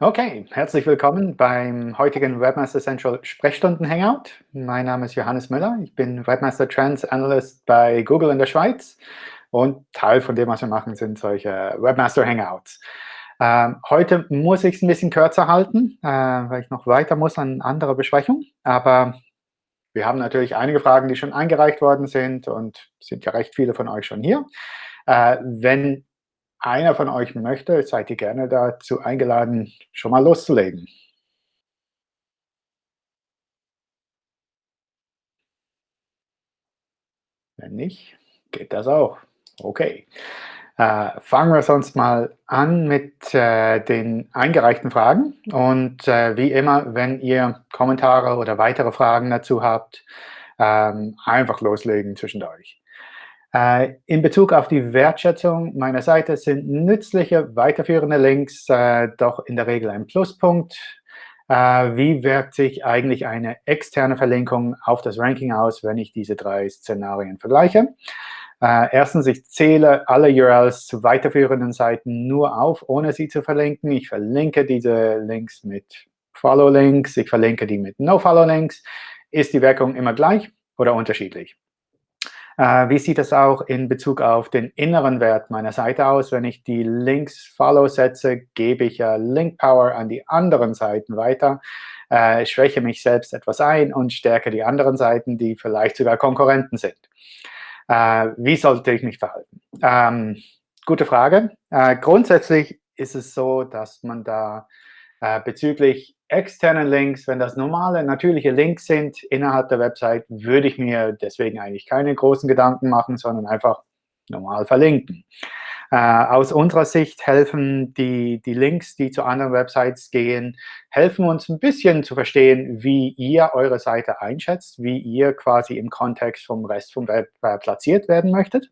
Okay, herzlich willkommen beim heutigen Webmaster Central Sprechstunden Hangout. Mein Name ist Johannes Müller. Ich bin Webmaster Trends Analyst bei Google in der Schweiz. Und Teil von dem, was wir machen, sind solche Webmaster Hangouts. Ähm, heute muss ich es ein bisschen kürzer halten, äh, weil ich noch weiter muss an andere Besprechung. Aber wir haben natürlich einige Fragen, die schon eingereicht worden sind und sind ja recht viele von euch schon hier. Äh, wenn einer von euch möchte, seid ihr gerne dazu eingeladen, schon mal loszulegen. Wenn nicht, geht das auch. Okay. Äh, fangen wir sonst mal an mit äh, den eingereichten Fragen. Und äh, wie immer, wenn ihr Kommentare oder weitere Fragen dazu habt, ähm, einfach loslegen zwischendurch. In Bezug auf die Wertschätzung meiner Seite sind nützliche, weiterführende Links äh, doch in der Regel ein Pluspunkt. Äh, wie wirkt sich eigentlich eine externe Verlinkung auf das Ranking aus, wenn ich diese drei Szenarien vergleiche? erstens, ich zähle alle URLs zu weiterführenden Seiten nur auf, ohne sie zu verlinken. Ich verlinke diese Links mit Follow-Links, ich verlinke die mit No-Follow-Links. Ist die Wirkung immer gleich oder unterschiedlich? Äh, wie sieht es auch in Bezug auf den inneren Wert meiner Seite aus? Wenn ich die Links Follow setze, gebe ich ja Link Power an die anderen Seiten weiter, äh, schwäche mich selbst etwas ein und stärke die anderen Seiten, die vielleicht sogar Konkurrenten sind. Äh, wie sollte ich mich verhalten? Ähm, gute Frage. Äh, grundsätzlich ist es so, dass man da äh, bezüglich externen Links, wenn das normale, natürliche Links sind innerhalb der Website, würde ich mir deswegen eigentlich keine großen Gedanken machen, sondern einfach normal verlinken. Äh, aus unserer Sicht helfen die, die Links, die zu anderen Websites gehen, helfen uns ein bisschen zu verstehen, wie ihr eure Seite einschätzt, wie ihr quasi im Kontext vom Rest vom Web äh, platziert werden möchtet.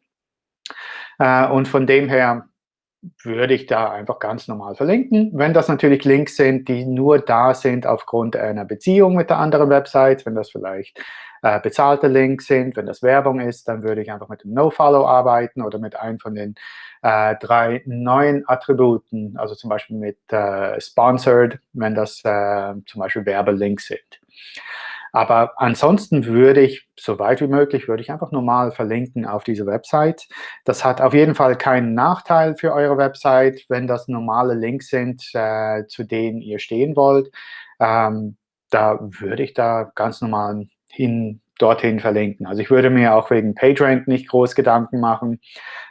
Äh, und von dem her würde ich da einfach ganz normal verlinken. Wenn das natürlich Links sind, die nur da sind aufgrund einer Beziehung mit der anderen Website, wenn das vielleicht äh, bezahlte Links sind, wenn das Werbung ist, dann würde ich einfach mit dem NoFollow arbeiten oder mit einem von den äh, drei neuen Attributen, also zum Beispiel mit äh, Sponsored, wenn das äh, zum Beispiel Werbelinks sind. Aber ansonsten würde ich, so weit wie möglich, würde ich einfach normal verlinken auf diese Website. Das hat auf jeden Fall keinen Nachteil für eure Website, wenn das normale Links sind, äh, zu denen ihr stehen wollt. Ähm, da würde ich da ganz normal hin, dorthin verlinken. Also ich würde mir auch wegen PageRank nicht groß Gedanken machen.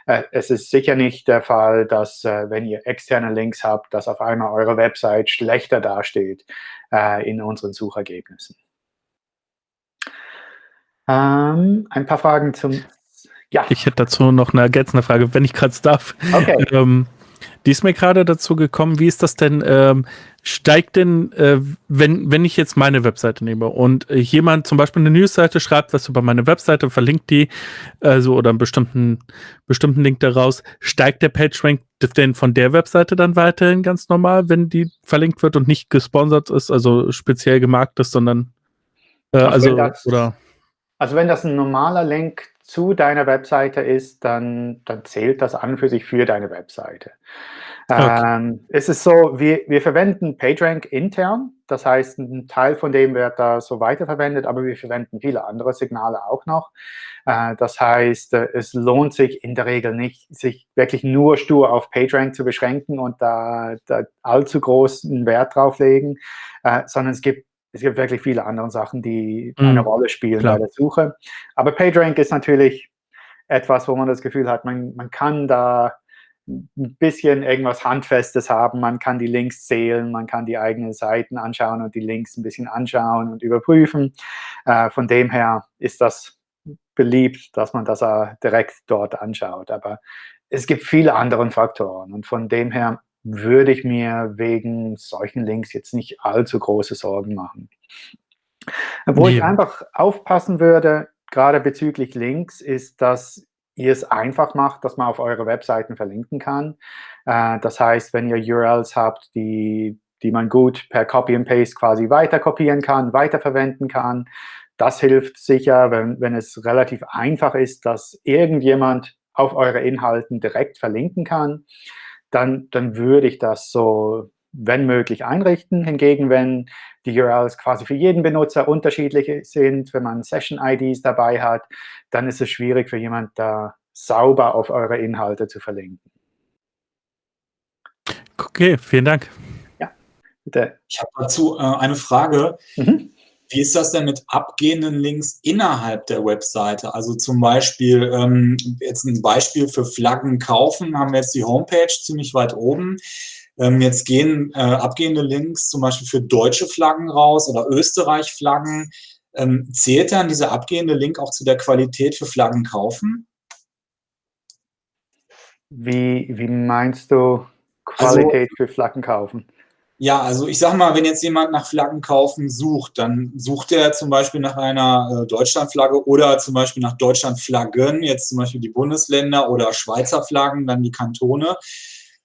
Äh, es ist sicher nicht der Fall, dass, äh, wenn ihr externe Links habt, dass auf einmal eure Website schlechter dasteht äh, in unseren Suchergebnissen. Ähm, ein paar Fragen zum... Ja. Ich hätte dazu noch eine ergänzende Frage, wenn ich gerade darf. Okay. Ähm, die ist mir gerade dazu gekommen, wie ist das denn, ähm, steigt denn, äh, wenn, wenn ich jetzt meine Webseite nehme und jemand zum Beispiel eine Newsseite schreibt, was über meine Webseite, verlinkt die, also oder einen bestimmten, bestimmten Link daraus, steigt der PageRank denn von der Webseite dann weiterhin ganz normal, wenn die verlinkt wird und nicht gesponsert ist, also speziell gemarkt ist, sondern äh, also, oder also wenn das ein normaler Link zu deiner Webseite ist, dann, dann zählt das an für sich für deine Webseite. Okay. Ähm, es ist so, wir, wir verwenden PageRank intern. Das heißt, ein Teil von dem wird da so weiterverwendet, aber wir verwenden viele andere Signale auch noch. Äh, das heißt, äh, es lohnt sich in der Regel nicht, sich wirklich nur stur auf PageRank zu beschränken und da, da allzu großen Wert drauf legen, äh, sondern es gibt es gibt wirklich viele andere Sachen, die mhm. eine Rolle spielen Klar. bei der Suche. Aber PageRank ist natürlich etwas, wo man das Gefühl hat, man, man kann da ein bisschen irgendwas Handfestes haben. Man kann die Links zählen, man kann die eigenen Seiten anschauen und die Links ein bisschen anschauen und überprüfen. Äh, von dem her ist das beliebt, dass man das äh, direkt dort anschaut. Aber es gibt viele andere Faktoren und von dem her würde ich mir wegen solchen Links jetzt nicht allzu große Sorgen machen. Wo nee. ich einfach aufpassen würde, gerade bezüglich Links, ist, dass ihr es einfach macht, dass man auf eure Webseiten verlinken kann. Äh, das heißt, wenn ihr URLs habt, die, die man gut per Copy and Paste quasi weiter kopieren kann, weiterverwenden kann, das hilft sicher, wenn, wenn es relativ einfach ist, dass irgendjemand auf eure Inhalten direkt verlinken kann dann, dann würde ich das so wenn möglich, einrichten. Hingegen, wenn die URLs quasi für jeden Benutzer unterschiedlich sind, wenn man Session-IDs dabei hat, dann ist es schwierig für jemand da sauber auf eure Inhalte zu verlinken. Okay, vielen Dank. Ja, bitte. Ich habe dazu äh, eine Frage. Mhm. Wie ist das denn mit abgehenden Links innerhalb der Webseite? Also zum Beispiel, ähm, jetzt ein Beispiel für Flaggen kaufen, haben wir jetzt die Homepage ziemlich weit oben. Ähm, jetzt gehen äh, abgehende Links zum Beispiel für deutsche Flaggen raus oder Österreich-Flaggen. Ähm, zählt dann dieser abgehende Link auch zu der Qualität für Flaggen kaufen? Wie, wie meinst du Qualität also, für Flaggen kaufen? Ja, also ich sag mal, wenn jetzt jemand nach Flaggen kaufen sucht, dann sucht er zum Beispiel nach einer äh, Deutschlandflagge oder zum Beispiel nach Deutschlandflaggen, jetzt zum Beispiel die Bundesländer oder Schweizer Flaggen, dann die Kantone.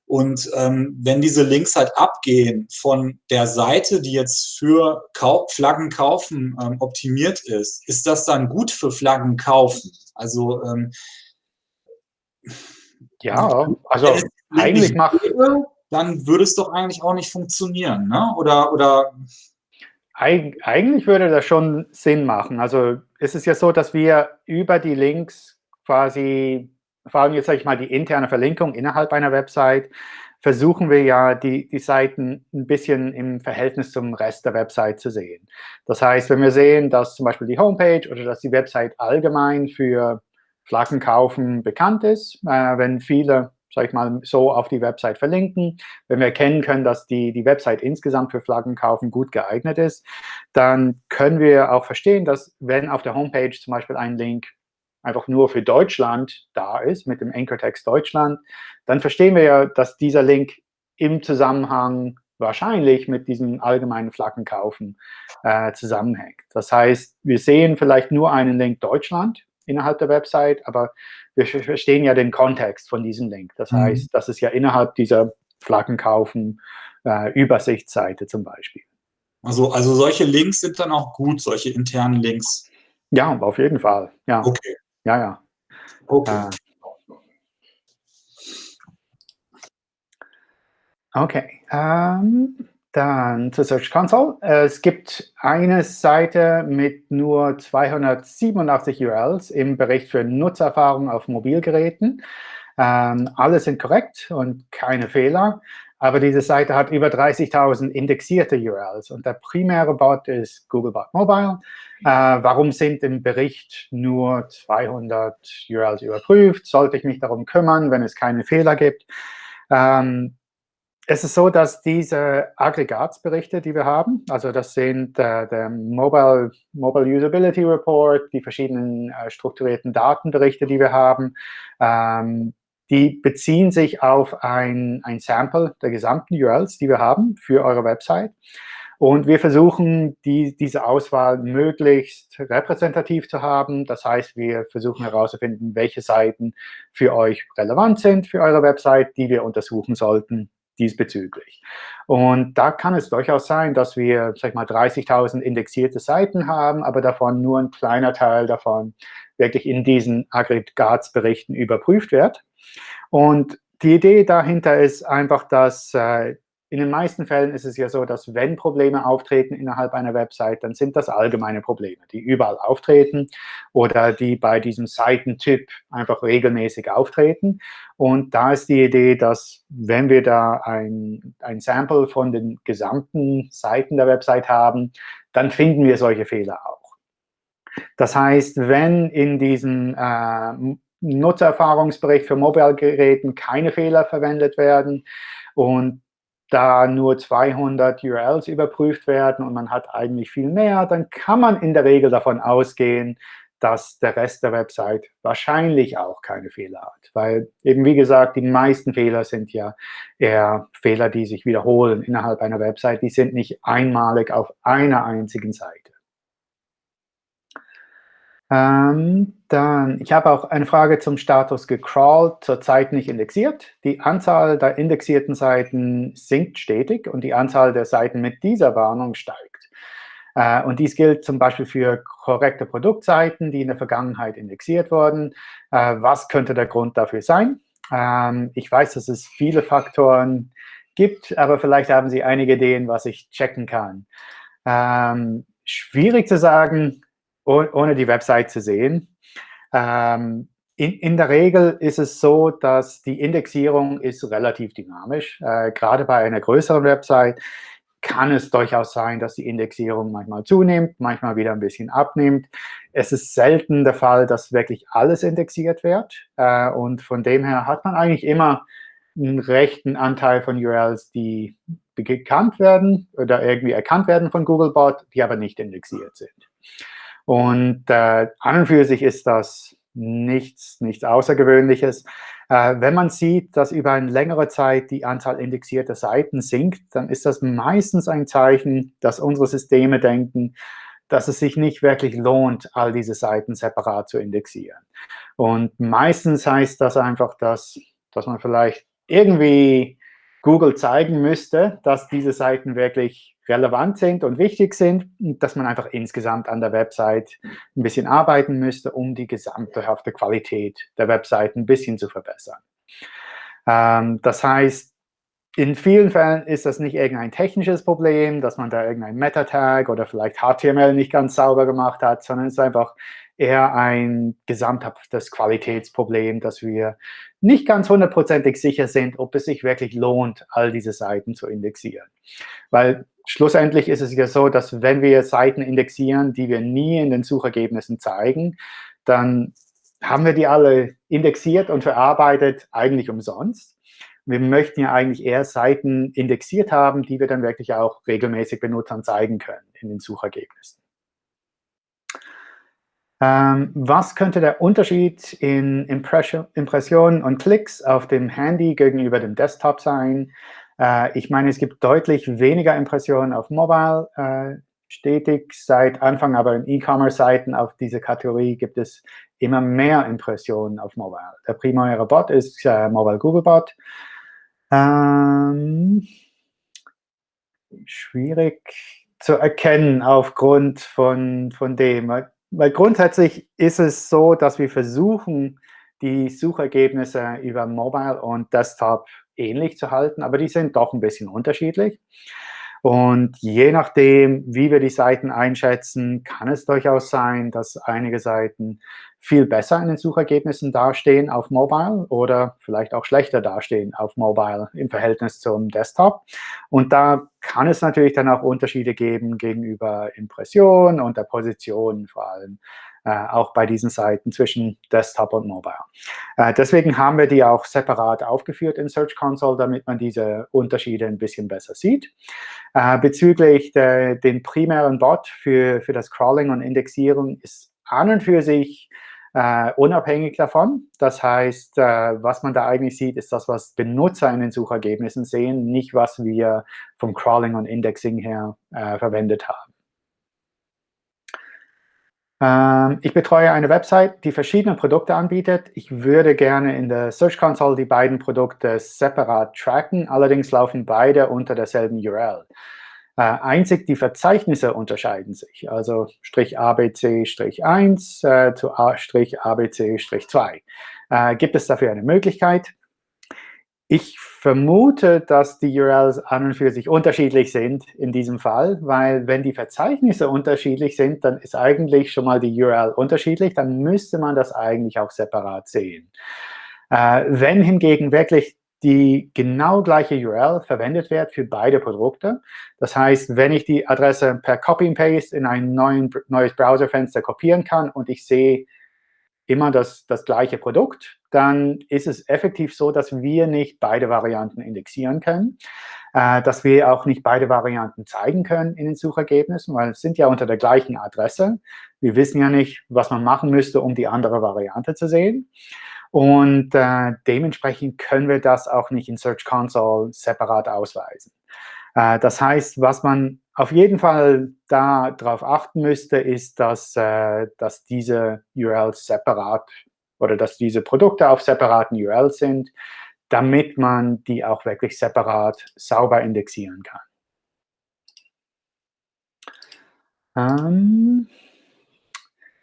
Und ähm, wenn diese Links halt abgehen von der Seite, die jetzt für Kau Flaggen kaufen ähm, optimiert ist, ist das dann gut für Flaggen kaufen? Also ähm, ja, also eigentlich macht dann würde es doch eigentlich auch nicht funktionieren, ne? Oder, oder Eig eigentlich würde das schon Sinn machen. Also es ist ja so, dass wir über die Links quasi, vor allem jetzt sage ich mal die interne Verlinkung innerhalb einer Website, versuchen wir ja, die, die Seiten ein bisschen im Verhältnis zum Rest der Website zu sehen. Das heißt, wenn wir sehen, dass zum Beispiel die Homepage oder dass die Website allgemein für Flaggen kaufen bekannt ist, äh, wenn viele sage ich mal, so auf die Website verlinken. Wenn wir erkennen können, dass die, die Website insgesamt für Flaggen kaufen gut geeignet ist, dann können wir auch verstehen, dass wenn auf der Homepage zum Beispiel ein Link einfach nur für Deutschland da ist, mit dem Anchor-Text Deutschland, dann verstehen wir ja, dass dieser Link im Zusammenhang wahrscheinlich mit diesem allgemeinen Flaggenkaufen äh, zusammenhängt. Das heißt, wir sehen vielleicht nur einen Link Deutschland innerhalb der Website, aber wir verstehen ja den Kontext von diesem Link. Das mhm. heißt, das ist ja innerhalb dieser Flaggenkaufen äh, Übersichtsseite zum Beispiel. Also, also solche Links sind dann auch gut, solche internen Links? Ja, auf jeden Fall. Ja. Okay. Ja, ja. Okay. Äh, okay. Ähm, dann zur Search Console. Es gibt eine Seite mit nur 287 URLs im Bericht für Nutzererfahrung auf Mobilgeräten. Ähm, alle sind korrekt und keine Fehler. Aber diese Seite hat über 30.000 indexierte URLs. Und der primäre Bot ist Googlebot Mobile. Äh, warum sind im Bericht nur 200 URLs überprüft? Sollte ich mich darum kümmern, wenn es keine Fehler gibt? Ähm, es ist so, dass diese Aggregatsberichte, die wir haben, also das sind äh, der Mobile, Mobile Usability Report, die verschiedenen äh, strukturierten Datenberichte, die wir haben, ähm, die beziehen sich auf ein, ein Sample der gesamten URLs, die wir haben für eure Website. Und wir versuchen, die, diese Auswahl möglichst repräsentativ zu haben. Das heißt, wir versuchen herauszufinden, welche Seiten für euch relevant sind für eure Website, die wir untersuchen sollten diesbezüglich. Und da kann es durchaus sein, dass wir, sag ich mal, 30.000 indexierte Seiten haben, aber davon nur ein kleiner Teil davon wirklich in diesen Aggregatsberichten überprüft wird. Und die Idee dahinter ist einfach, dass äh, in den meisten Fällen ist es ja so, dass wenn Probleme auftreten innerhalb einer Website, dann sind das allgemeine Probleme, die überall auftreten oder die bei diesem Seitentyp einfach regelmäßig auftreten. Und da ist die Idee, dass wenn wir da ein, ein Sample von den gesamten Seiten der Website haben, dann finden wir solche Fehler auch. Das heißt, wenn in diesem äh, Nutzererfahrungsbericht für Mobilgeräten keine Fehler verwendet werden und da nur 200 URLs überprüft werden und man hat eigentlich viel mehr, dann kann man in der Regel davon ausgehen, dass der Rest der Website wahrscheinlich auch keine Fehler hat. Weil eben, wie gesagt, die meisten Fehler sind ja eher Fehler, die sich wiederholen innerhalb einer Website. Die sind nicht einmalig auf einer einzigen Seite. Ähm, dann, ich habe auch eine Frage zum Status gecrawlt, zurzeit nicht indexiert. Die Anzahl der indexierten Seiten sinkt stetig und die Anzahl der Seiten mit dieser Warnung steigt. Äh, und dies gilt zum Beispiel für korrekte Produktseiten, die in der Vergangenheit indexiert wurden. Äh, was könnte der Grund dafür sein? Ähm, ich weiß, dass es viele Faktoren gibt, aber vielleicht haben Sie einige Ideen, was ich checken kann. Ähm, schwierig zu sagen, ohne die Website zu sehen. Ähm, in, in, der Regel ist es so, dass die Indexierung ist relativ dynamisch. Äh, gerade bei einer größeren Website kann es durchaus sein, dass die Indexierung manchmal zunimmt, manchmal wieder ein bisschen abnimmt. Es ist selten der Fall, dass wirklich alles indexiert wird. Äh, und von dem her hat man eigentlich immer einen rechten Anteil von URLs, die bekannt werden oder irgendwie erkannt werden von Googlebot, die aber nicht indexiert sind. Und äh, an und für sich ist das nichts, nichts Außergewöhnliches. Äh, wenn man sieht, dass über eine längere Zeit die Anzahl indexierter Seiten sinkt, dann ist das meistens ein Zeichen, dass unsere Systeme denken, dass es sich nicht wirklich lohnt, all diese Seiten separat zu indexieren. Und meistens heißt das einfach, dass, dass man vielleicht irgendwie Google zeigen müsste, dass diese Seiten wirklich relevant sind und wichtig sind, dass man einfach insgesamt an der Website ein bisschen arbeiten müsste, um die gesamthafte Qualität der Website ein bisschen zu verbessern. Ähm, das heißt, in vielen Fällen ist das nicht irgendein technisches Problem, dass man da irgendein Meta-Tag oder vielleicht HTML nicht ganz sauber gemacht hat, sondern es ist einfach eher ein gesamthaftes Qualitätsproblem, dass wir nicht ganz hundertprozentig sicher sind, ob es sich wirklich lohnt, all diese Seiten zu indexieren. Weil schlussendlich ist es ja so, dass wenn wir Seiten indexieren, die wir nie in den Suchergebnissen zeigen, dann haben wir die alle indexiert und verarbeitet eigentlich umsonst. Wir möchten ja eigentlich eher Seiten indexiert haben, die wir dann wirklich auch regelmäßig Benutzern zeigen können in den Suchergebnissen. Ähm, was könnte der Unterschied in Impression, Impressionen und Klicks auf dem Handy gegenüber dem Desktop sein? Äh, ich meine, es gibt deutlich weniger Impressionen auf Mobile. Äh, stetig seit Anfang aber in E-Commerce-Seiten auf diese Kategorie gibt es immer mehr Impressionen auf Mobile. Der primäre Bot ist äh, Mobile Google Bot. Ähm, schwierig zu erkennen aufgrund von, von dem. Weil grundsätzlich ist es so, dass wir versuchen, die Suchergebnisse über Mobile und Desktop ähnlich zu halten, aber die sind doch ein bisschen unterschiedlich. Und je nachdem, wie wir die Seiten einschätzen, kann es durchaus sein, dass einige Seiten viel besser in den Suchergebnissen dastehen auf Mobile oder vielleicht auch schlechter dastehen auf Mobile im Verhältnis zum Desktop. Und da kann es natürlich dann auch Unterschiede geben gegenüber Impression und der Position vor allem. Äh, auch bei diesen Seiten zwischen Desktop und Mobile. Äh, deswegen haben wir die auch separat aufgeführt in Search Console, damit man diese Unterschiede ein bisschen besser sieht. Äh, bezüglich der, den primären Bot für, für das Crawling und Indexierung ist an und für sich Uh, unabhängig davon. Das heißt, uh, was man da eigentlich sieht, ist das, was Benutzer in den Suchergebnissen sehen, nicht was wir vom Crawling und Indexing her uh, verwendet haben. Ähm, ich betreue eine Website, die verschiedene Produkte anbietet. Ich würde gerne in der Search Console die beiden Produkte separat tracken. Allerdings laufen beide unter derselben URL. Äh, einzig die Verzeichnisse unterscheiden sich, also Strich ABC-1 äh, zu Strich ABC-2. Äh, gibt es dafür eine Möglichkeit? Ich vermute, dass die URLs an und für sich unterschiedlich sind in diesem Fall, weil wenn die Verzeichnisse unterschiedlich sind, dann ist eigentlich schon mal die URL unterschiedlich, dann müsste man das eigentlich auch separat sehen. Äh, wenn hingegen wirklich die genau gleiche URL verwendet wird für beide Produkte, das heißt, wenn ich die Adresse per Copy and Paste in ein neuen, neues Browserfenster kopieren kann und ich sehe immer das, das gleiche Produkt, dann ist es effektiv so, dass wir nicht beide Varianten indexieren können, äh, dass wir auch nicht beide Varianten zeigen können in den Suchergebnissen, weil es sind ja unter der gleichen Adresse. Wir wissen ja nicht, was man machen müsste, um die andere Variante zu sehen. Und äh, dementsprechend können wir das auch nicht in Search Console separat ausweisen. Äh, das heißt, was man auf jeden Fall darauf achten müsste, ist, dass, äh, dass diese URLs separat oder dass diese Produkte auf separaten URLs sind, damit man die auch wirklich separat sauber indexieren kann. Ähm,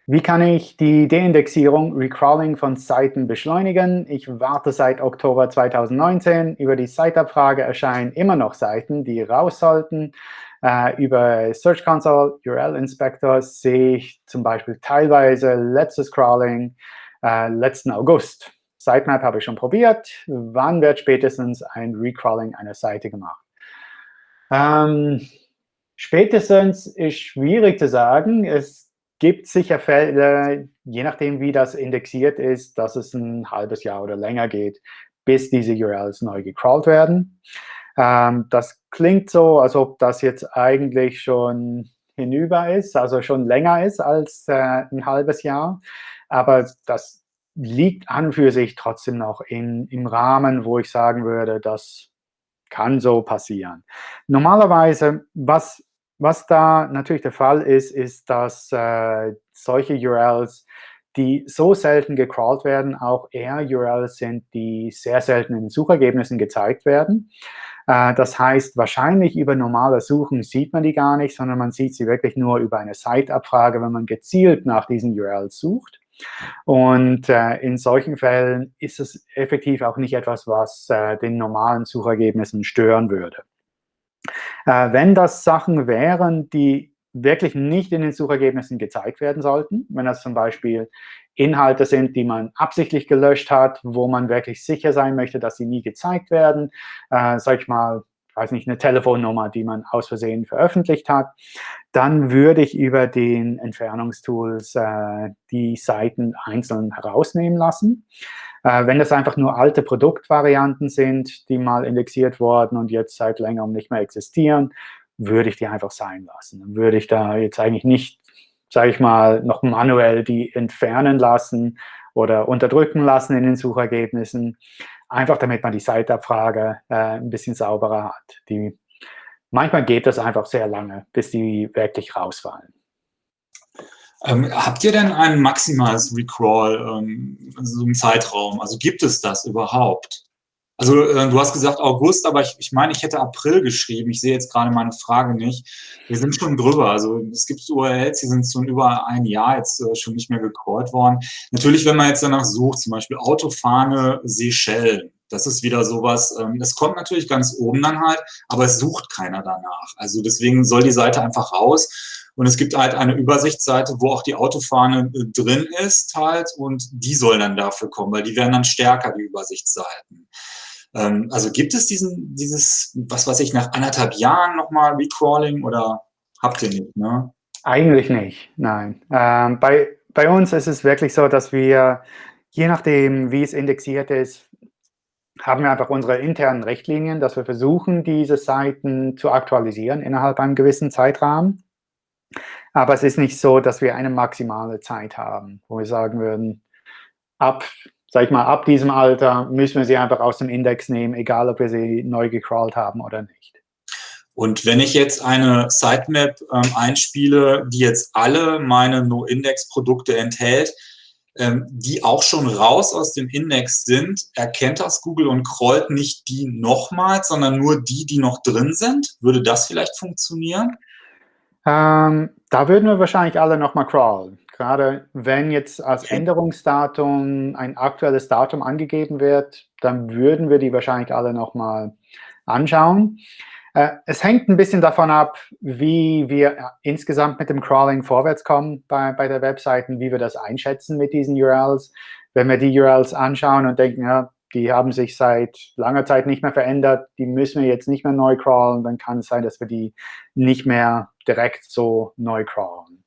Wie kann ich die Deindexierung, Recrawling von Seiten beschleunigen? Ich warte seit Oktober 2019. Über die Site-Abfrage erscheinen immer noch Seiten, die raus sollten. Äh, über Search Console, URL Inspector sehe ich zum Beispiel teilweise letztes Crawling äh, letzten August. Sitemap habe ich schon probiert. Wann wird spätestens ein Recrawling einer Seite gemacht? Ähm, spätestens ist schwierig zu sagen. Es gibt sicher Fälle, je nachdem, wie das indexiert ist, dass es ein halbes Jahr oder länger geht, bis diese URLs neu gecrawlt werden. Ähm, das klingt so, als ob das jetzt eigentlich schon hinüber ist, also schon länger ist als äh, ein halbes Jahr. Aber das liegt an für sich trotzdem noch in, im Rahmen, wo ich sagen würde, das kann so passieren. Normalerweise, was was da natürlich der Fall ist, ist, dass äh, solche URLs, die so selten gecrawlt werden, auch eher URLs sind, die sehr selten in Suchergebnissen gezeigt werden. Äh, das heißt, wahrscheinlich über normale Suchen sieht man die gar nicht, sondern man sieht sie wirklich nur über eine Site-Abfrage, wenn man gezielt nach diesen URLs sucht. Und äh, in solchen Fällen ist es effektiv auch nicht etwas, was äh, den normalen Suchergebnissen stören würde. Äh, wenn das Sachen wären, die wirklich nicht in den Suchergebnissen gezeigt werden sollten, wenn das zum Beispiel Inhalte sind, die man absichtlich gelöscht hat, wo man wirklich sicher sein möchte, dass sie nie gezeigt werden, äh, sag ich mal, weiß nicht, eine Telefonnummer, die man aus Versehen veröffentlicht hat, dann würde ich über den Entfernungstools äh, die Seiten einzeln herausnehmen lassen. Äh, wenn das einfach nur alte Produktvarianten sind, die mal indexiert wurden und jetzt seit längerem nicht mehr existieren, würde ich die einfach sein lassen. Dann würde ich da jetzt eigentlich nicht, sage ich mal, noch manuell die entfernen lassen oder unterdrücken lassen in den Suchergebnissen, einfach damit man die Siteabfrage äh, ein bisschen sauberer hat. Die, manchmal geht das einfach sehr lange, bis die wirklich rausfallen. Ähm, habt ihr denn ein maximales Recrawl, ähm, so einen Zeitraum? Also gibt es das überhaupt? Also äh, du hast gesagt August, aber ich, ich meine, ich hätte April geschrieben. Ich sehe jetzt gerade meine Frage nicht. Wir sind schon drüber. Also es gibt URLs, die sind schon über ein Jahr jetzt äh, schon nicht mehr gecrawlt worden. Natürlich, wenn man jetzt danach sucht, zum Beispiel Autofahne Seychellen, das ist wieder sowas, ähm, das kommt natürlich ganz oben dann halt, aber es sucht keiner danach. Also deswegen soll die Seite einfach raus. Und es gibt halt eine Übersichtsseite, wo auch die Autofahne äh, drin ist halt und die soll dann dafür kommen, weil die werden dann stärker, die Übersichtsseiten. Ähm, also gibt es diesen, dieses, was weiß ich, nach anderthalb Jahren nochmal Recrawling oder habt ihr nicht, ne? Eigentlich nicht, nein. Ähm, bei, bei uns ist es wirklich so, dass wir, je nachdem, wie es indexiert ist, haben wir einfach unsere internen Richtlinien, dass wir versuchen, diese Seiten zu aktualisieren innerhalb einem gewissen Zeitrahmen. Aber es ist nicht so, dass wir eine maximale Zeit haben, wo wir sagen würden, ab, sag ich mal, ab diesem Alter müssen wir sie einfach aus dem Index nehmen, egal ob wir sie neu gecrawlt haben oder nicht. Und wenn ich jetzt eine Sitemap ähm, einspiele, die jetzt alle meine No-Index-Produkte enthält, ähm, die auch schon raus aus dem Index sind, erkennt das Google und crawlt nicht die nochmals, sondern nur die, die noch drin sind? Würde das vielleicht funktionieren? Ähm, da würden wir wahrscheinlich alle nochmal crawlen. Gerade wenn jetzt als Änderungsdatum ein aktuelles Datum angegeben wird, dann würden wir die wahrscheinlich alle nochmal anschauen. Äh, es hängt ein bisschen davon ab, wie wir insgesamt mit dem Crawling vorwärts kommen bei, bei der Webseite, wie wir das einschätzen mit diesen URLs. Wenn wir die URLs anschauen und denken, ja, die haben sich seit langer Zeit nicht mehr verändert, die müssen wir jetzt nicht mehr neu crawlen, dann kann es sein, dass wir die nicht mehr direkt so neu crawlen.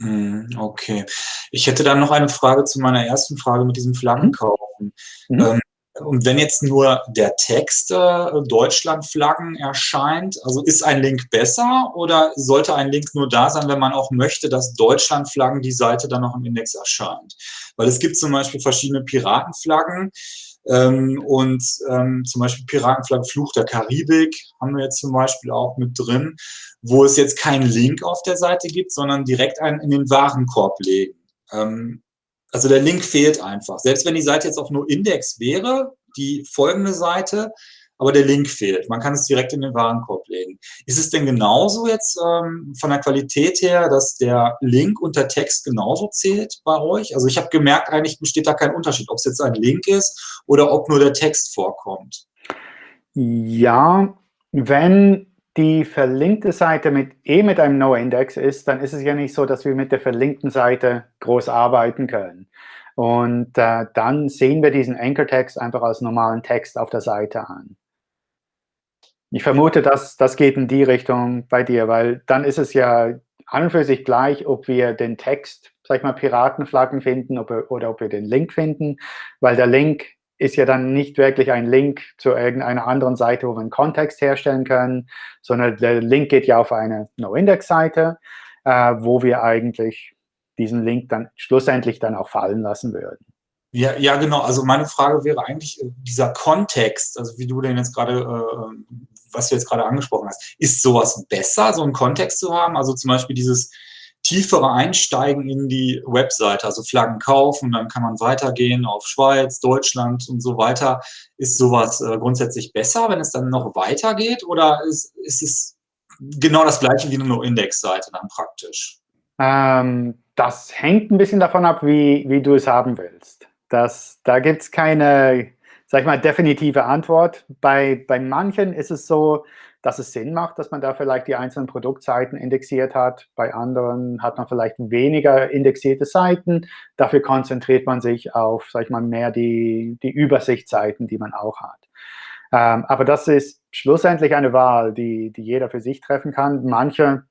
Hm, okay. Ich hätte dann noch eine Frage zu meiner ersten Frage mit diesem Flaggenkaufen. Mhm. Ähm, und wenn jetzt nur der Text äh, Deutschlandflaggen erscheint, also ist ein Link besser oder sollte ein Link nur da sein, wenn man auch möchte, dass Deutschlandflaggen die Seite dann noch im Index erscheint? Weil es gibt zum Beispiel verschiedene Piratenflaggen, ähm, und ähm, zum Beispiel Piratenflagge Fluch der Karibik haben wir jetzt zum Beispiel auch mit drin, wo es jetzt keinen Link auf der Seite gibt, sondern direkt einen in den Warenkorb legen. Ähm, also der Link fehlt einfach. Selbst wenn die Seite jetzt auf nur Index wäre, die folgende Seite, aber der Link fehlt. Man kann es direkt in den Warenkorb legen. Ist es denn genauso jetzt ähm, von der Qualität her, dass der Link und der Text genauso zählt bei euch? Also ich habe gemerkt, eigentlich besteht da kein Unterschied, ob es jetzt ein Link ist oder ob nur der Text vorkommt. Ja, wenn die verlinkte Seite mit, eh mit einem No-Index ist, dann ist es ja nicht so, dass wir mit der verlinkten Seite groß arbeiten können. Und äh, dann sehen wir diesen Anchor-Text einfach als normalen Text auf der Seite an. Ich vermute, dass das geht in die Richtung bei dir, weil dann ist es ja an und für sich gleich, ob wir den Text, sag ich mal, Piratenflaggen finden ob oder ob wir den Link finden, weil der Link ist ja dann nicht wirklich ein Link zu irgendeiner anderen Seite, wo wir einen Kontext herstellen können, sondern der Link geht ja auf eine No-Index-Seite, äh, wo wir eigentlich diesen Link dann schlussendlich dann auch fallen lassen würden. Ja, ja, genau. Also meine Frage wäre eigentlich äh, dieser Kontext, also wie du den jetzt gerade, äh, was du jetzt gerade angesprochen hast, ist sowas besser, so einen Kontext zu haben? Also zum Beispiel dieses tiefere Einsteigen in die Webseite, also Flaggen kaufen, dann kann man weitergehen auf Schweiz, Deutschland und so weiter. Ist sowas äh, grundsätzlich besser, wenn es dann noch weitergeht oder ist, ist es genau das gleiche wie eine No-Index-Seite dann praktisch? Ähm, das hängt ein bisschen davon ab, wie, wie du es haben willst. Das, da gibt es keine, sag ich mal, definitive Antwort. Bei, bei manchen ist es so, dass es Sinn macht, dass man da vielleicht die einzelnen Produktseiten indexiert hat. Bei anderen hat man vielleicht weniger indexierte Seiten. Dafür konzentriert man sich auf, sag ich mal, mehr die, die Übersichtsseiten, die man auch hat. Ähm, aber das ist schlussendlich eine Wahl, die, die jeder für sich treffen kann. Manche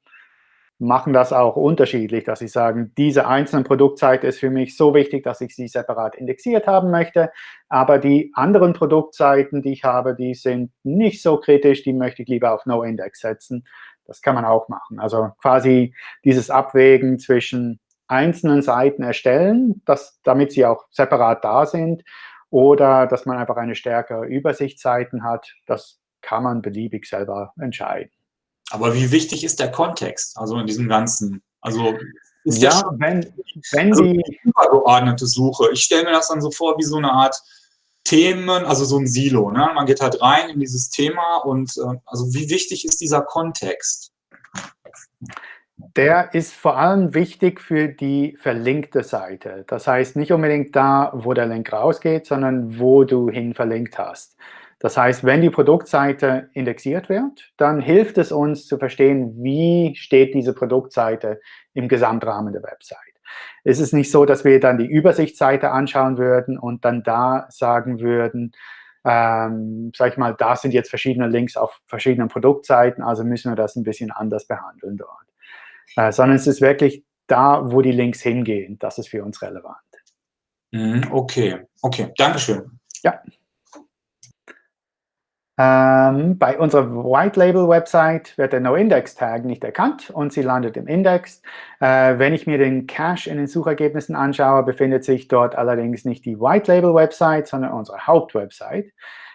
machen das auch unterschiedlich, dass sie sagen, diese einzelne Produktseite ist für mich so wichtig, dass ich sie separat indexiert haben möchte, aber die anderen Produktseiten, die ich habe, die sind nicht so kritisch, die möchte ich lieber auf No-Index setzen. Das kann man auch machen. Also quasi dieses Abwägen zwischen einzelnen Seiten erstellen, dass, damit sie auch separat da sind, oder dass man einfach eine stärkere Übersichtsseiten hat, das kann man beliebig selber entscheiden. Aber wie wichtig ist der Kontext, also in diesem Ganzen? Also ist ja, wenn, wenn also die übergeordnete Suche. Ich stelle mir das dann so vor wie so eine Art Themen, also so ein Silo. Ne? Man geht halt rein in dieses Thema und äh, also wie wichtig ist dieser Kontext? Der ist vor allem wichtig für die verlinkte Seite. Das heißt nicht unbedingt da, wo der Link rausgeht, sondern wo du hin verlinkt hast. Das heißt, wenn die Produktseite indexiert wird, dann hilft es uns zu verstehen, wie steht diese Produktseite im Gesamtrahmen der Website. Es ist nicht so, dass wir dann die Übersichtsseite anschauen würden und dann da sagen würden, ähm, sag ich mal, da sind jetzt verschiedene Links auf verschiedenen Produktseiten, also müssen wir das ein bisschen anders behandeln dort. Äh, sondern es ist wirklich da, wo die Links hingehen. Das ist für uns relevant. Mhm, okay, okay, Dankeschön. Ja. Ähm, bei unserer White Label Website wird der No-Index-Tag nicht erkannt und sie landet im Index. Äh, wenn ich mir den Cache in den Suchergebnissen anschaue, befindet sich dort allerdings nicht die White Label Website, sondern unsere Hauptwebsite.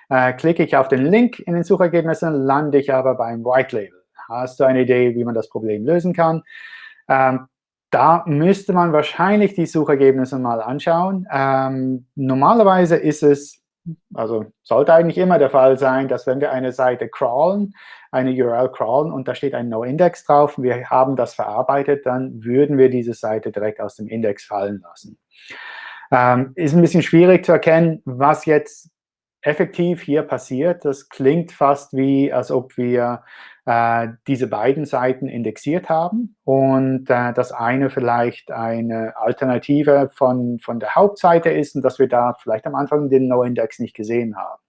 Äh, klicke ich auf den Link in den Suchergebnissen, lande ich aber beim White Label. Hast du eine Idee, wie man das Problem lösen kann? Ähm, da müsste man wahrscheinlich die Suchergebnisse mal anschauen. Ähm, normalerweise ist es also sollte eigentlich immer der Fall sein, dass wenn wir eine Seite crawlen, eine URL crawlen und da steht ein No-Index drauf wir haben das verarbeitet, dann würden wir diese Seite direkt aus dem Index fallen lassen. Ähm, ist ein bisschen schwierig zu erkennen, was jetzt effektiv hier passiert. Das klingt fast wie, als ob wir äh, diese beiden Seiten indexiert haben und äh, das eine vielleicht eine Alternative von, von der Hauptseite ist und dass wir da vielleicht am Anfang den No-Index nicht gesehen haben.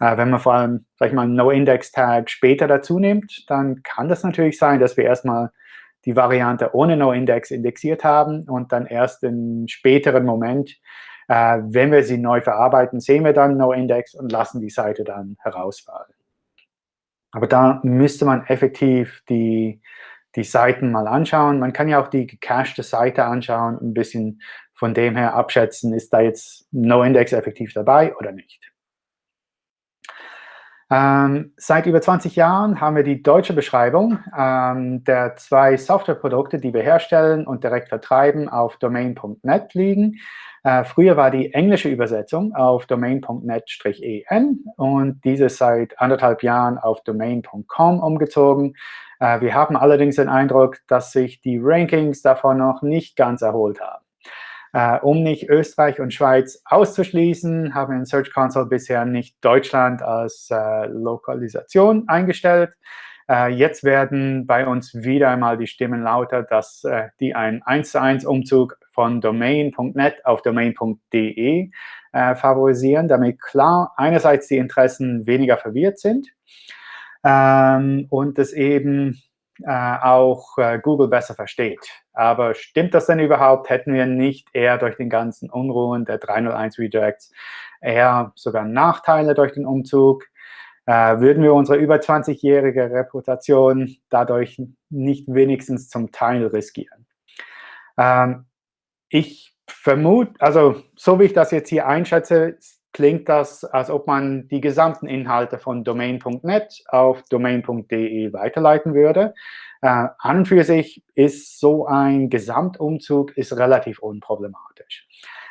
Äh, wenn man vor allem, sag ich mal, einen No-Index-Tag später dazu nimmt, dann kann das natürlich sein, dass wir erstmal die Variante ohne No-Index indexiert haben und dann erst im späteren Moment, äh, wenn wir sie neu verarbeiten, sehen wir dann No-Index und lassen die Seite dann herausfallen. Aber da müsste man effektiv die, die Seiten mal anschauen. Man kann ja auch die gecachte Seite anschauen, ein bisschen von dem her abschätzen, ist da jetzt No-Index effektiv dabei oder nicht. Ähm, seit über 20 Jahren haben wir die deutsche Beschreibung ähm, der zwei Softwareprodukte, die wir herstellen und direkt vertreiben, auf domain.net liegen. Äh, früher war die englische Übersetzung auf domain.net-en und diese seit anderthalb Jahren auf domain.com umgezogen. Äh, wir haben allerdings den Eindruck, dass sich die Rankings davon noch nicht ganz erholt haben. Äh, um nicht Österreich und Schweiz auszuschließen, haben wir in Search Console bisher nicht Deutschland als äh, Lokalisation eingestellt. Äh, jetzt werden bei uns wieder einmal die Stimmen lauter, dass äh, die einen 1 zu 1 Umzug von domain.net auf domain.de äh, favorisieren, damit klar einerseits die Interessen weniger verwirrt sind ähm, und es eben äh, auch äh, Google besser versteht. Aber stimmt das denn überhaupt? Hätten wir nicht eher durch den ganzen Unruhen der 301 Redirects eher sogar Nachteile durch den Umzug? Äh, würden wir unsere über 20-jährige Reputation dadurch nicht wenigstens zum Teil riskieren? Ähm, ich vermute, also so wie ich das jetzt hier einschätze, klingt das, als ob man die gesamten Inhalte von domain.net auf domain.de weiterleiten würde. Äh, an und für sich ist so ein Gesamtumzug ist relativ unproblematisch.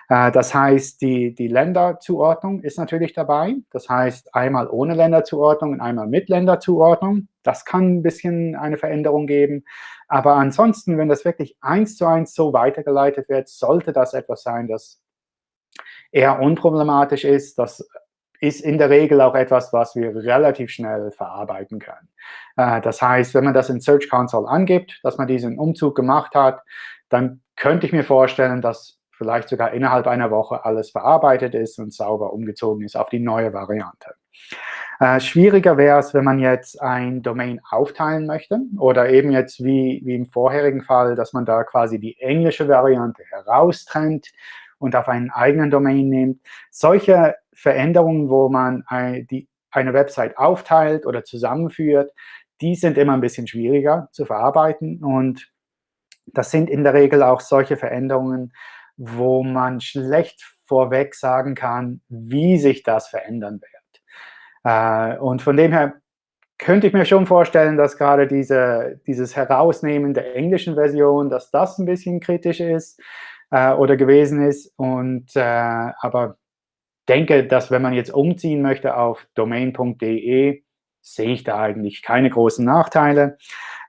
Äh, das heißt, die, die Länderzuordnung ist natürlich dabei. Das heißt, einmal ohne Länderzuordnung und einmal mit Länderzuordnung. Das kann ein bisschen eine Veränderung geben. Aber ansonsten, wenn das wirklich eins zu eins so weitergeleitet wird, sollte das etwas sein, das eher unproblematisch ist. Das ist in der Regel auch etwas, was wir relativ schnell verarbeiten können. Äh, das heißt, wenn man das in Search Console angibt, dass man diesen Umzug gemacht hat, dann könnte ich mir vorstellen, dass vielleicht sogar innerhalb einer Woche alles verarbeitet ist und sauber umgezogen ist auf die neue Variante. Äh, schwieriger wäre es, wenn man jetzt ein Domain aufteilen möchte oder eben jetzt wie, wie im vorherigen Fall, dass man da quasi die englische Variante heraustrennt und auf einen eigenen Domain nimmt. Solche Veränderungen, wo man ein, die, eine Website aufteilt oder zusammenführt, die sind immer ein bisschen schwieriger zu verarbeiten. Und das sind in der Regel auch solche Veränderungen, wo man schlecht vorweg sagen kann, wie sich das verändern wird. Äh, und von dem her könnte ich mir schon vorstellen, dass gerade diese, dieses Herausnehmen der englischen Version, dass das ein bisschen kritisch ist äh, oder gewesen ist. Und, äh, aber denke, dass wenn man jetzt umziehen möchte auf domain.de, sehe ich da eigentlich keine großen Nachteile.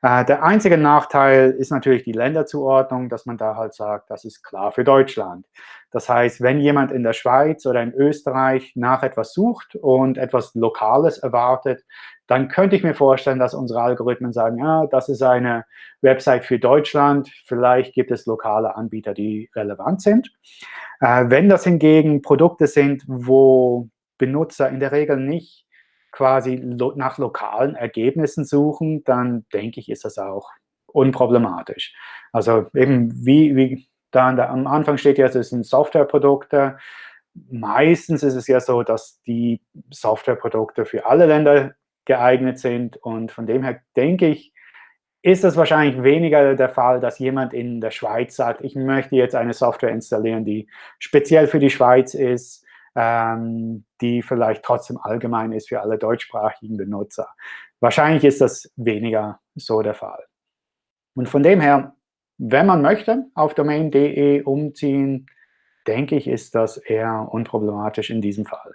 Äh, der einzige Nachteil ist natürlich die Länderzuordnung, dass man da halt sagt, das ist klar für Deutschland. Das heißt, wenn jemand in der Schweiz oder in Österreich nach etwas sucht und etwas Lokales erwartet, dann könnte ich mir vorstellen, dass unsere Algorithmen sagen, ja, das ist eine Website für Deutschland, vielleicht gibt es lokale Anbieter, die relevant sind. Äh, wenn das hingegen Produkte sind, wo Benutzer in der Regel nicht quasi lo nach lokalen Ergebnissen suchen, dann denke ich, ist das auch unproblematisch. Also eben wie, wie da am Anfang steht ja, es sind Softwareprodukte. Meistens ist es ja so, dass die Softwareprodukte für alle Länder geeignet sind. Und von dem her denke ich, ist es wahrscheinlich weniger der Fall, dass jemand in der Schweiz sagt, ich möchte jetzt eine Software installieren, die speziell für die Schweiz ist, ähm, die vielleicht trotzdem allgemein ist für alle deutschsprachigen Benutzer. Wahrscheinlich ist das weniger so der Fall. Und von dem her, wenn man möchte, auf domain.de umziehen, denke ich, ist das eher unproblematisch in diesem Fall.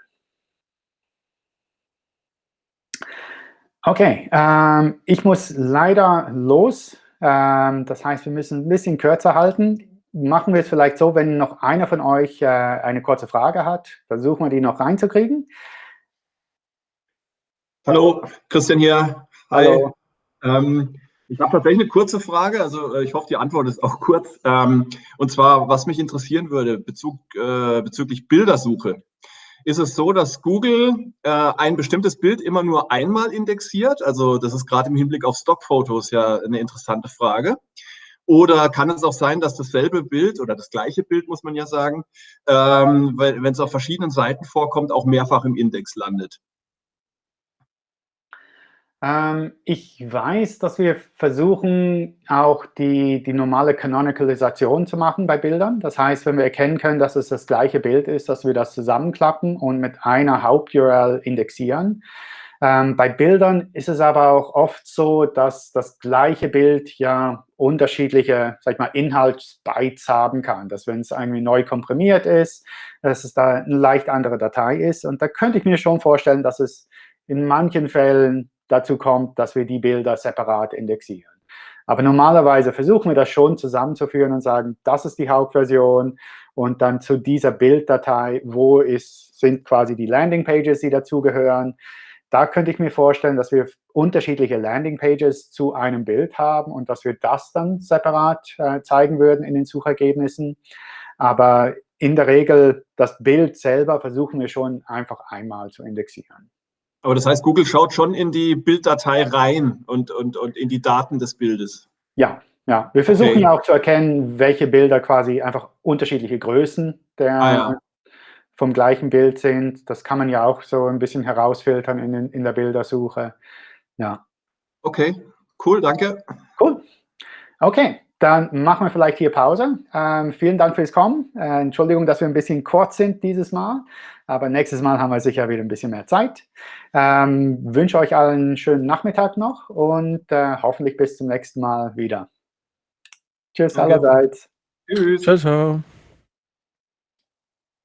Okay, ähm, ich muss leider los. Ähm, das heißt, wir müssen ein bisschen kürzer halten. Machen wir es vielleicht so, wenn noch einer von euch äh, eine kurze Frage hat, versuchen wir die noch reinzukriegen. Hallo, Christian hier. Hi. Hallo. Ähm, ich habe tatsächlich eine kurze Frage, also äh, ich hoffe, die Antwort ist auch kurz. Ähm, und zwar, was mich interessieren würde Bezug, äh, bezüglich Bildersuche ist es so, dass Google äh, ein bestimmtes Bild immer nur einmal indexiert. Also das ist gerade im Hinblick auf Stockfotos ja eine interessante Frage. Oder kann es auch sein, dass dasselbe Bild oder das gleiche Bild, muss man ja sagen, ähm, wenn es auf verschiedenen Seiten vorkommt, auch mehrfach im Index landet? Ähm, ich weiß, dass wir versuchen, auch die, die normale Canonicalisation zu machen bei Bildern. Das heißt, wenn wir erkennen können, dass es das gleiche Bild ist, dass wir das zusammenklappen und mit einer Haupt-URL indexieren. Äh, Ähm, bei Bildern ist es aber auch oft so, dass das gleiche Bild ja unterschiedliche, sag ich mal, Inhaltsbytes haben kann. Dass wenn es irgendwie neu komprimiert ist, dass es da eine leicht andere Datei ist. Und da könnte ich mir schon vorstellen, dass es in manchen Fällen dazu kommt, dass wir die Bilder separat indexieren. Aber normalerweise versuchen wir das schon zusammenzuführen und sagen, das ist die Hauptversion und dann zu dieser Bilddatei, wo ist, sind quasi die Landingpages, die dazugehören. Da könnte ich mir vorstellen, dass wir unterschiedliche Landingpages zu einem Bild haben und dass wir das dann separat äh, zeigen würden in den Suchergebnissen. Aber in der Regel, das Bild selber versuchen wir schon einfach einmal zu indexieren. Aber das heißt, Google schaut schon in die Bilddatei rein und, und, und in die Daten des Bildes. Ja, ja. Wir versuchen okay. auch zu erkennen, welche Bilder quasi einfach unterschiedliche Größen der, ah, ja. Vom gleichen Bild sind. Das kann man ja auch so ein bisschen herausfiltern in, in der Bildersuche. Ja. Okay, cool, danke. Cool. Okay, dann machen wir vielleicht hier Pause. Ähm, vielen Dank fürs Kommen. Äh, Entschuldigung, dass wir ein bisschen kurz sind dieses Mal. Aber nächstes Mal haben wir sicher wieder ein bisschen mehr Zeit. Ähm, wünsche euch allen einen schönen Nachmittag noch und äh, hoffentlich bis zum nächsten Mal wieder. Tschüss okay. allerseits. Tschüss. Ciao, ciao.